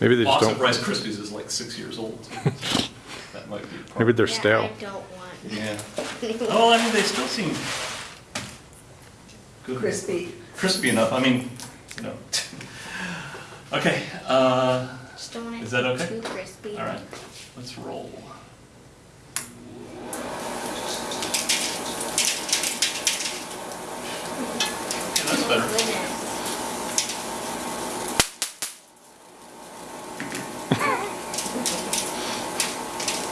Maybe they just Boston don't, Rice Krispies is like six years old. That might be a problem. maybe they're Yeah, stale. I don't want. Yeah. Oh, I mean, they still seem good. Crispy. Crispy enough, I mean, you know. Okay, uh, Just don't want it Is that okay? too crispy. all right, let's roll. Okay, that's better. Oh, goodness.